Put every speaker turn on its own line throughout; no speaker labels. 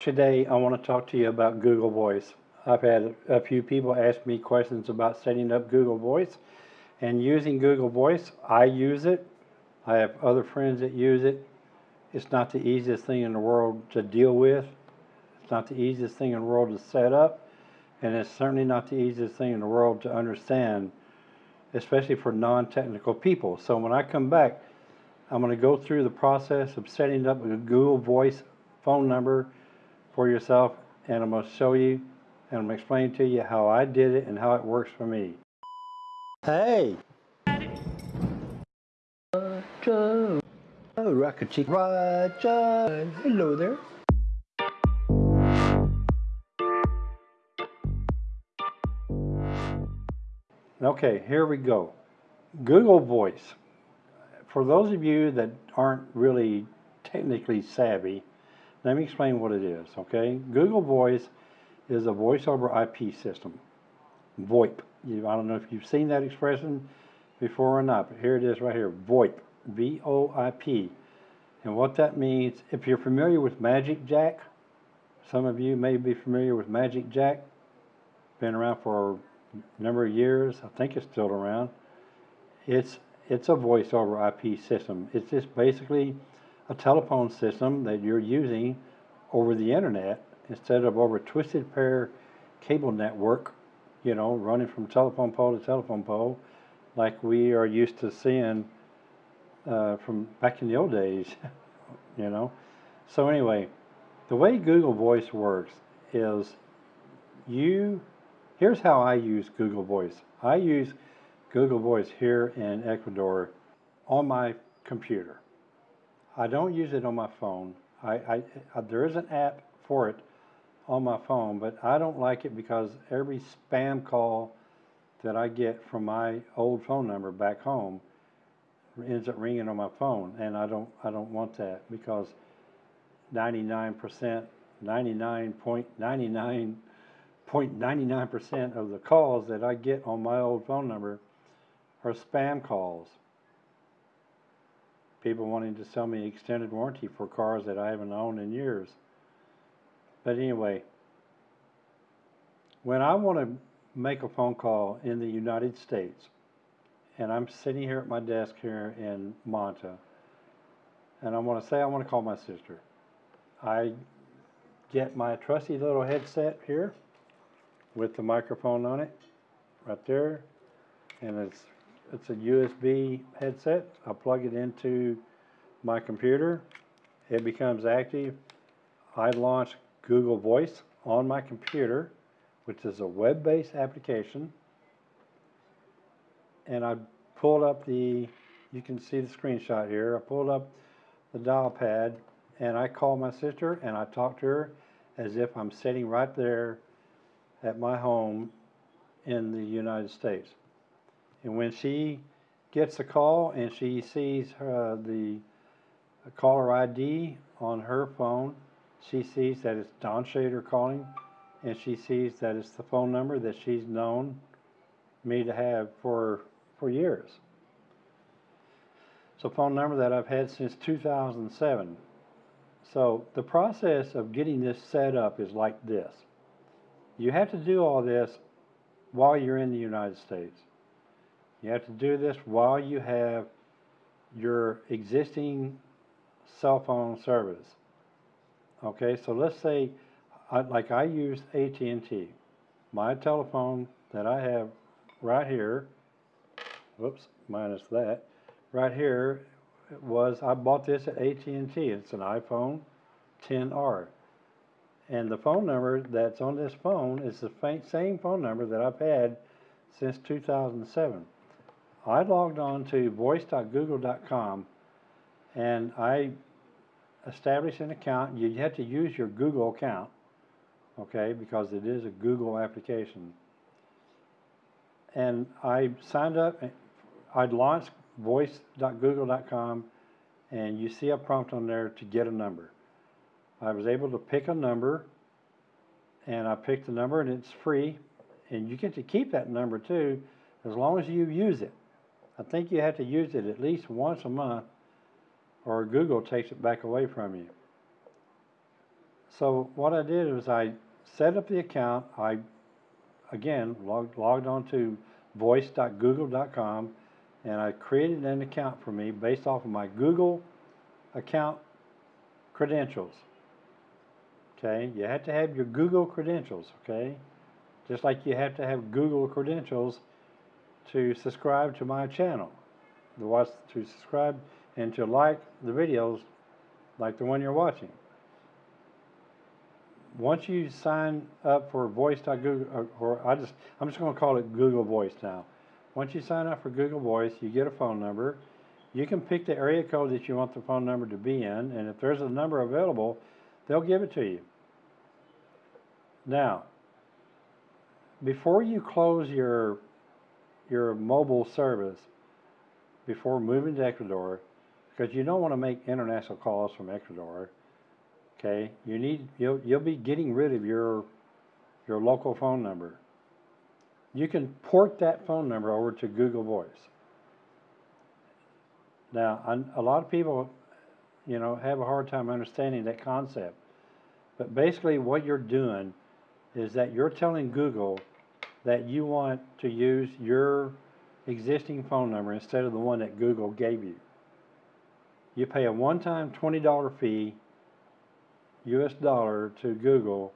Today, I want to talk to you about Google Voice. I've had a few people ask me questions about setting up Google Voice and using Google Voice. I use it. I have other friends that use it. It's not the easiest thing in the world to deal with. It's not the easiest thing in the world to set up. And it's certainly not the easiest thing in the world to understand, especially for non-technical people. So when I come back, I'm going to go through the process of setting up a Google Voice phone number for yourself and I'm going to show you and I'm going to explain to you how I did it and how it works for me. Hey! Roger! Oh, Chick Roger! Hello there! Okay, here we go. Google Voice. For those of you that aren't really technically savvy, let me explain what it is, okay? Google Voice is a voice over IP system. VoIP. You, I don't know if you've seen that expression before or not, but here it is right here. VoIP. V-O-I-P. And what that means, if you're familiar with Magic Jack, some of you may be familiar with Magic Jack. Been around for a number of years. I think it's still around. It's it's a voice over IP system. It's just basically a telephone system that you're using over the internet instead of over a twisted pair cable network, you know, running from telephone pole to telephone pole, like we are used to seeing uh, from back in the old days, you know. So anyway, the way Google Voice works is you, here's how I use Google Voice. I use Google Voice here in Ecuador on my computer. I don't use it on my phone. I, I, uh, there is an app for it on my phone, but I don't like it because every spam call that I get from my old phone number back home ends up ringing on my phone, and I don't I don't want that because 99%, 99.99.99% of the calls that I get on my old phone number are spam calls people wanting to sell me extended warranty for cars that I haven't owned in years. But anyway, when I want to make a phone call in the United States, and I'm sitting here at my desk here in Manta, and I want to say I want to call my sister, I get my trusty little headset here with the microphone on it, right there, and it's it's a USB headset. I plug it into my computer. It becomes active. I launch Google Voice on my computer, which is a web-based application. And I pulled up the, you can see the screenshot here. I pulled up the dial pad and I call my sister and I talk to her as if I'm sitting right there at my home in the United States. And when she gets a call and she sees uh, the caller ID on her phone, she sees that it's Don Shader calling, and she sees that it's the phone number that she's known me to have for for years. It's a phone number that I've had since 2007. So the process of getting this set up is like this. You have to do all this while you're in the United States. You have to do this while you have your existing cell phone service. Okay, so let's say, like I use AT&T. My telephone that I have right here, whoops, minus that, right here was, I bought this at AT&T. It's an iPhone 10R. And the phone number that's on this phone is the same phone number that I've had since 2007. I logged on to voice.google.com and I established an account. You have to use your Google account, okay, because it is a Google application. And I signed up, I'd launched voice.google.com and you see a prompt on there to get a number. I was able to pick a number and I picked the number and it's free and you get to keep that number too as long as you use it. I think you have to use it at least once a month or Google takes it back away from you. So what I did was I set up the account. I again logged, logged on to voice.google.com and I created an account for me based off of my Google account credentials. Okay, you have to have your Google credentials, okay? Just like you have to have Google credentials to subscribe to my channel, to watch, to subscribe and to like the videos like the one you're watching. Once you sign up for voice.google, or, uh, or I just, I'm just going to call it Google Voice now. Once you sign up for Google Voice, you get a phone number. You can pick the area code that you want the phone number to be in, and if there's a number available, they'll give it to you. Now, before you close your your mobile service, before moving to Ecuador, because you don't want to make international calls from Ecuador, okay? You need you'll you'll be getting rid of your your local phone number. You can port that phone number over to Google Voice. Now, a lot of people, you know, have a hard time understanding that concept. But basically, what you're doing is that you're telling Google that you want to use your existing phone number instead of the one that Google gave you. You pay a one-time $20 fee, US dollar, to Google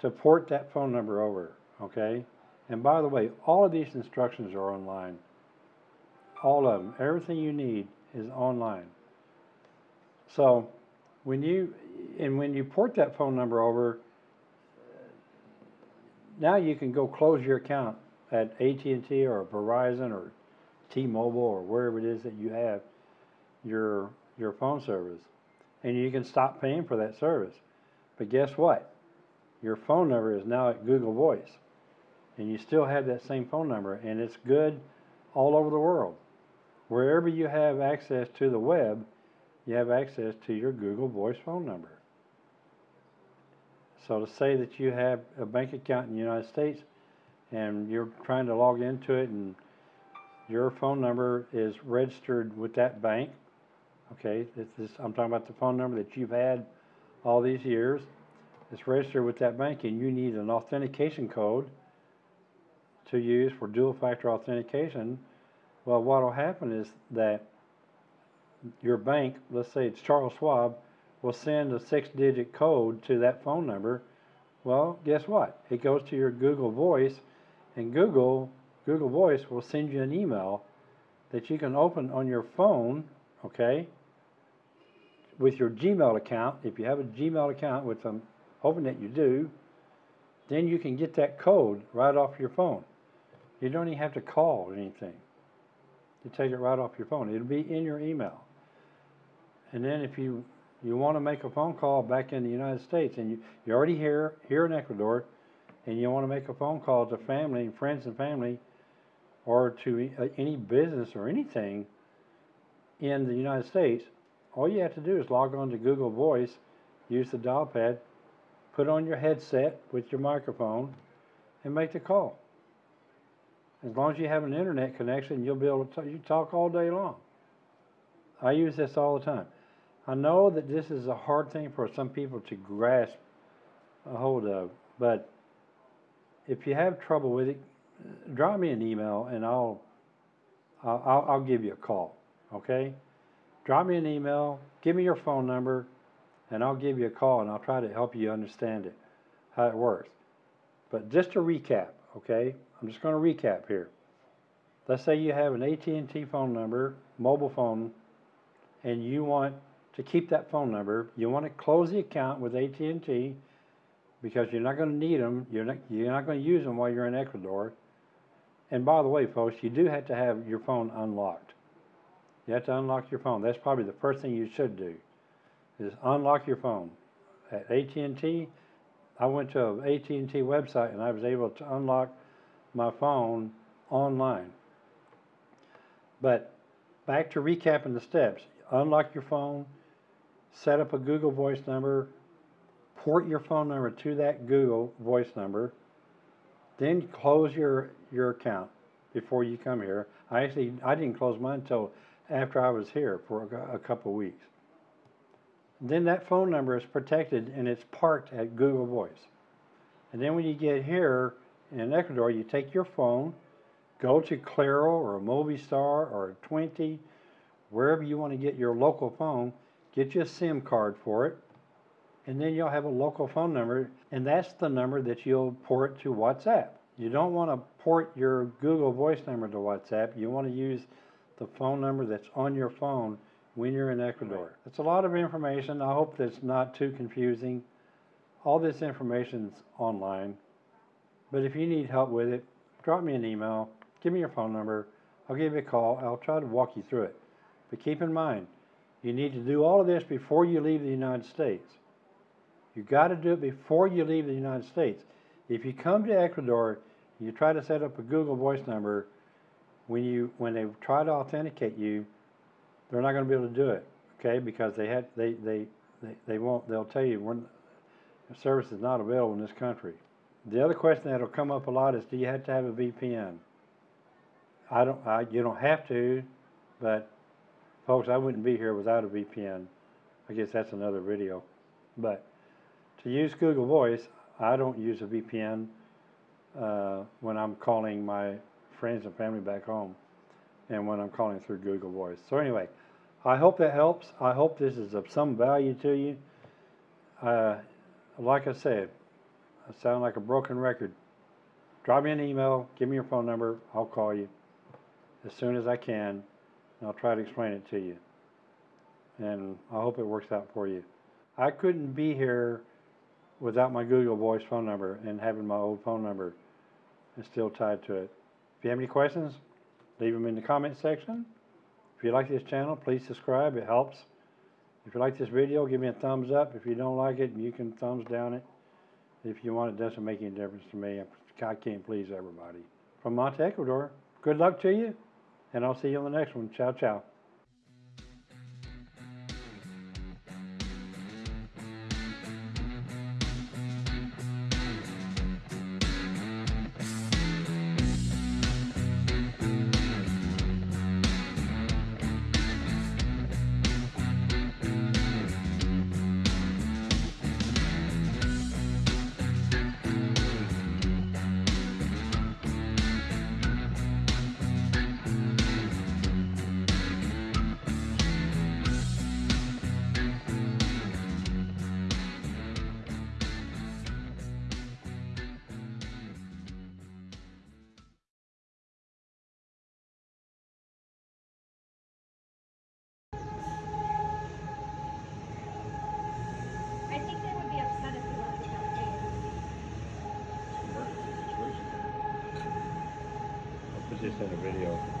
to port that phone number over, okay? And by the way, all of these instructions are online. All of them. Everything you need is online. So when you and when you port that phone number over, now you can go close your account at AT&T or Verizon or T-Mobile or wherever it is that you have your your phone service, and you can stop paying for that service. But guess what? Your phone number is now at Google Voice, and you still have that same phone number, and it's good all over the world. Wherever you have access to the web, you have access to your Google Voice phone number. So to say that you have a bank account in the United States and you're trying to log into it and your phone number is registered with that bank, okay, is, I'm talking about the phone number that you've had all these years, it's registered with that bank and you need an authentication code to use for dual factor authentication, well, what will happen is that your bank, let's say it's Charles Schwab, will send a six digit code to that phone number. Well, guess what? It goes to your Google Voice, and Google, Google Voice will send you an email that you can open on your phone, okay, with your Gmail account. If you have a Gmail account, which I'm hoping that you do, then you can get that code right off your phone. You don't even have to call or anything. You take it right off your phone. It'll be in your email. And then if you you want to make a phone call back in the United States, and you, you're already here, here in Ecuador, and you want to make a phone call to family, and friends and family, or to any business or anything in the United States, all you have to do is log on to Google Voice, use the dial pad, put on your headset with your microphone, and make the call. As long as you have an internet connection, you'll be able to you talk all day long. I use this all the time. I know that this is a hard thing for some people to grasp a hold of, but if you have trouble with it, drop me an email and I'll I'll, I'll give you a call. Okay? Drop me an email, give me your phone number, and I'll give you a call and I'll try to help you understand it, how it works. But just to recap, okay? I'm just going to recap here. Let's say you have an AT&T phone number, mobile phone, and you want to keep that phone number. You want to close the account with AT&T because you're not going to need them. You're not, you're not going to use them while you're in Ecuador. And by the way, folks, you do have to have your phone unlocked. You have to unlock your phone. That's probably the first thing you should do is unlock your phone. At AT&T, I went to an AT&T website and I was able to unlock my phone online. But back to recapping the steps. Unlock your phone, set up a Google Voice number, port your phone number to that Google Voice number, then close your, your account before you come here. I actually, I didn't close mine until after I was here for a, a couple weeks. then that phone number is protected and it's parked at Google Voice. And then when you get here in Ecuador, you take your phone, go to Claro or Movistar or Tuenti, wherever you want to get your local phone, get you a SIM card for it, and then you'll have a local phone number, and that's the number that you'll port to WhatsApp. You don't want to port your Google Voice number to WhatsApp. You want to use the phone number that's on your phone when you're in Ecuador. It's a lot of information. I hope that's not too confusing. All this information's online. But if you need help with it, drop me an email, give me your phone number, I'll give you a call, I'll try to walk you through it. But keep in mind, you need to do all of this before you leave the United States. You've got to do it before you leave the United States. If you come to Ecuador, you try to set up a Google Voice number. When you when they try to authenticate you, they're not going to be able to do it, okay? Because they they they they, they won't. They'll tell you when the service is not available in this country. The other question that'll come up a lot is, do you have to have a VPN? I don't. I, you don't have to, but folks, I wouldn't be here without a VPN. I guess that's another video, but to use Google Voice, I don't use a VPN uh, when I'm calling my friends and family back home and when I'm calling through Google Voice. So anyway, I hope that helps. I hope this is of some value to you. Uh, like I said, I sound like a broken record. Drop me an email, give me your phone number, I'll call you as soon as I can, I'll try to explain it to you. And I hope it works out for you. I couldn't be here without my Google Voice phone number and having my old phone number is still tied to it. If you have any questions, leave them in the comment section. If you like this channel, please subscribe. It helps. If you like this video, give me a thumbs up. If you don't like it, you can thumbs down it. If you want, it doesn't make any difference to me. I can't please everybody. From Manta, Ecuador, good luck to you, and I'll see you on the next one. Ciao, ciao. In a video.